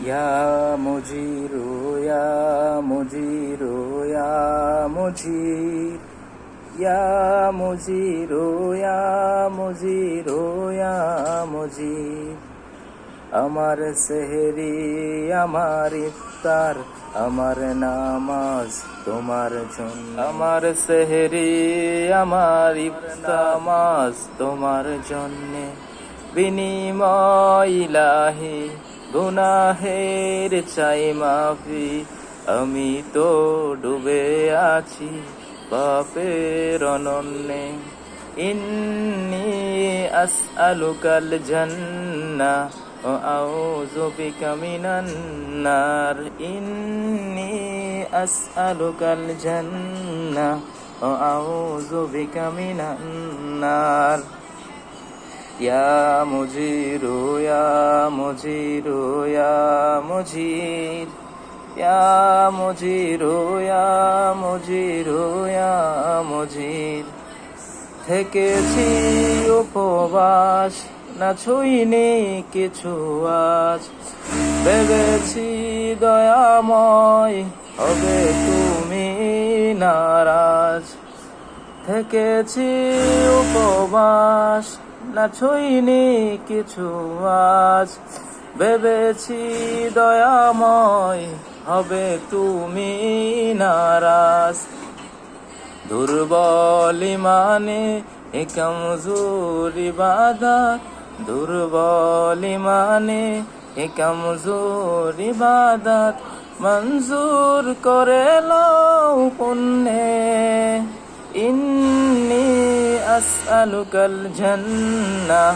يا مجير يا مجير يا مجير يا مجير يا مجير يا مجير আমার সেহরি আমার ইফতার আমার নামাজ তোমার জন্য আমার সেহরি আমার ইফতার নামাজ তোমার জন্যে বিনিময় ইলাহি গুনাহের চাই মাফি, আমি তো ডুবে আছি পাপের অনন্যে। ইন্নি আসআলুকাল জান্না ও আউযু বিকা মিনান নার। ইন্নি আসআলুকাল জান্না ও আউযু বিকা মিনান নার। ইয়া মুজিরু مجير يا مجير يا مجير يا مجير يا مجير থেকেছি উপবাস না ছুইনি কিছু আজ ভেবেছি দয়াময় হবে তুমি নারাজ থেকেছি উপবাস না ছুইনি কিছু আজ ভেবেছি দয়াময় হবে তুমি নারাজ। দুর্বল মানে এ কমজোর ইবাদত দুর্বল মানে এ কমজোর ইবাদত মঞ্জুর করে লও পুণ্যে। ইন্নি আসআলুকাল জান্নাহ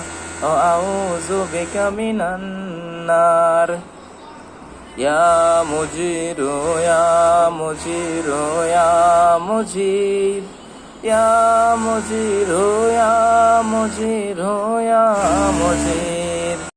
ও আউযু বিকা নার يا مجير يا مجير يا مجير يا مجير يا مجير يا مجير